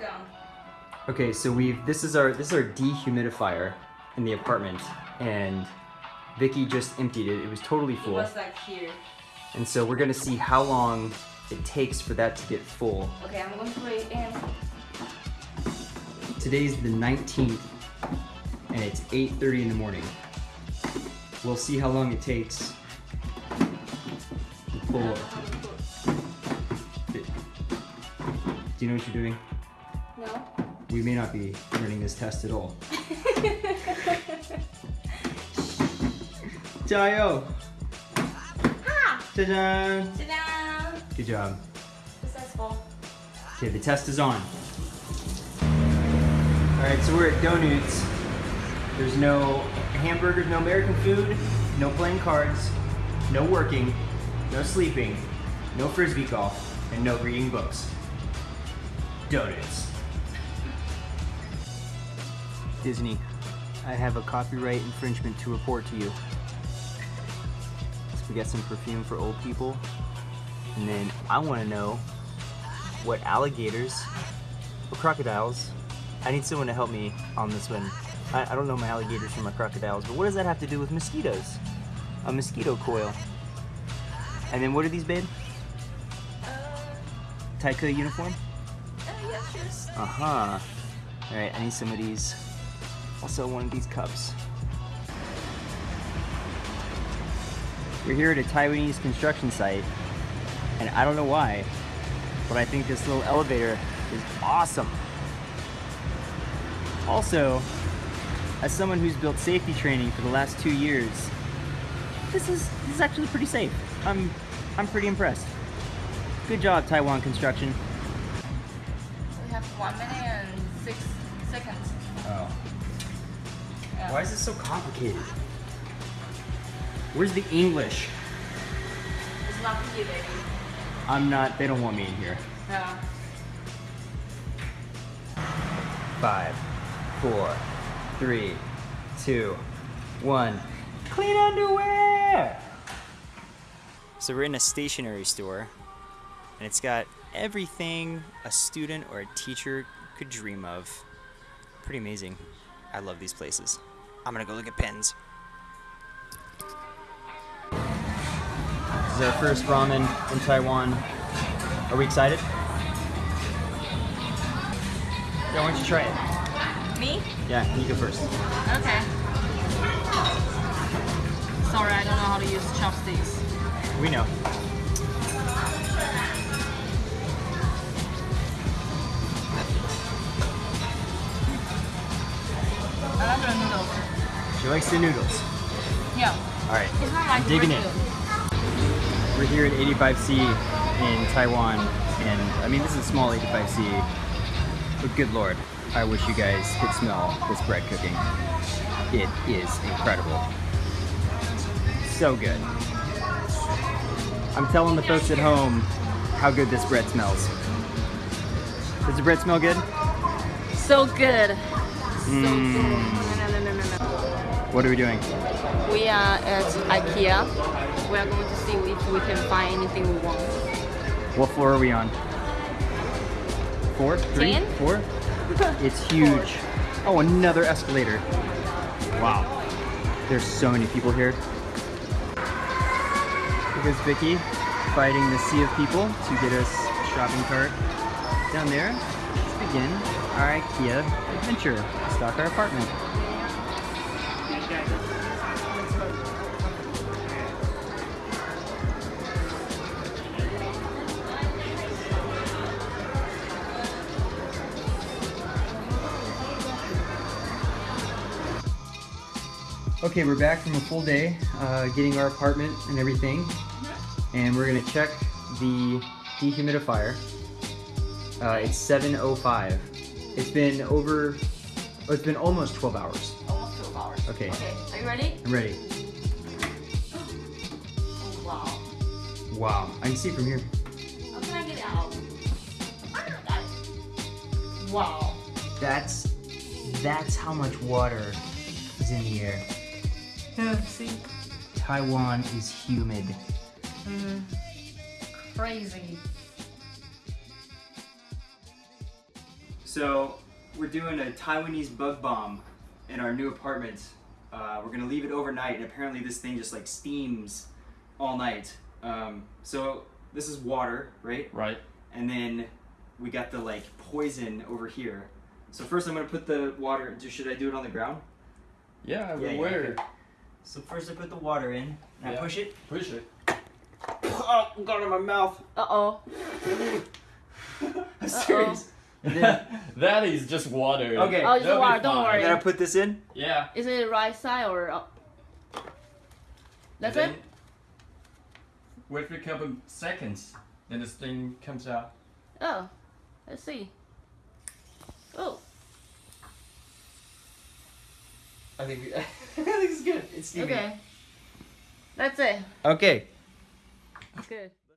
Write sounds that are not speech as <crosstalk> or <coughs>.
gun. Okay, so we've this is our this is our dehumidifier in the apartment, and Vicky just emptied it. It was totally It full, was like here. and so we're gonna see how long it takes for that to get full. Okay, I'm going to put it in. Today's the 19th, and it's 8:30 in the morning. We'll see how long it takes. to Full. Do you know what you're doing? We may not be running this test at all. <laughs> Jayo! ha! Ah! Ta-da! Ta-da! Good job. Successful. Okay, the test is on. Alright, so we're at Donuts. There's no hamburgers, no American food, no playing cards, no working, no sleeping, no frisbee golf, and no reading books. Donuts. Disney, I have a copyright infringement to report to you. So we got some perfume for old people, and then I want to know what alligators or crocodiles. I need someone to help me on this one. I, I don't know my alligators from my crocodiles, but what does that have to do with mosquitoes? A mosquito coil. And then what are these, babe? Uh, Taika uniform? uh, yeah, cheers. Uh huh. Alright, I need some of these. Also, one of these cups. We're here at a Taiwanese construction site, and I don't know why, but I think this little elevator is awesome. Also, as someone who's built safety training for the last two years, this is this is actually pretty safe. I'm I'm pretty impressed. Good job, Taiwan Construction. We have one minute and six seconds. Oh. Yeah. Why is this so complicated? Where's the English? It's not here, baby. I'm not, they don't want me in here. Yeah. Five, four, three, two, one. Clean underwear! So we're in a stationery store, and it's got everything a student or a teacher could dream of. Pretty amazing. I love these places. I'm gonna go look at pens. This is our first ramen in Taiwan. Are we excited? Yeah, why don't you try it? Me? Yeah, you go first. Okay. Sorry, I don't know how to use chopsticks. We know. I love the noodles. She likes the noodles. Yeah. All right, It's not like I'm digging in. burrito. We're here at 85C in Taiwan, and I mean, this is a small 85C, but good lord, I wish you guys could smell this bread cooking. It is incredible. So good. I'm telling the folks at home how good this bread smells. Does the bread smell good? So good. Mm. No, no, no, no, no. What are we doing? We are at IKEA. We are going to see if we can find anything we want. What floor are we on? Four? Three? Ten? Four? <laughs> It's huge. Oh, another escalator. Wow. There's so many people here. Here's Vicky fighting the sea of people to get us a shopping cart. Down there, let's begin our IKEA adventure. Stock our apartment. Okay, we're back from a full day, uh, getting our apartment and everything, and we're gonna check the dehumidifier. Uh, it's 7:05. It's been over. Oh, it's been almost 12 hours. Almost 12 hours. Okay. Okay, are you ready? I'm ready. Oh, wow. Wow, I can see it from here. How can I get out? Got it. Wow. That's that's how much water is in the air. Yeah, see? Taiwan is humid. Mm, crazy. So we're doing a Taiwanese bug bomb in our new apartment. Uh, we're gonna leave it overnight, and apparently this thing just like steams all night. Um, so this is water, right? Right. And then we got the like poison over here. So first I'm gonna put the water. Should I do it on the ground? Yeah, Yeah, yeah, where? okay. So first I put the water in. And I push it. Push it. <coughs> Oh, got in my mouth. Uh oh. <laughs> <laughs> I'm serious. And then, <laughs> that is just water. Okay. Oh, just water. Don't worry. then I going to put this in. Yeah. Is it right side or up? That's And it. Wait for a couple seconds, then this thing comes out. Oh, let's see. Oh, I think <laughs> I think it's good. It's steaming. okay. That's it. Okay. It's good.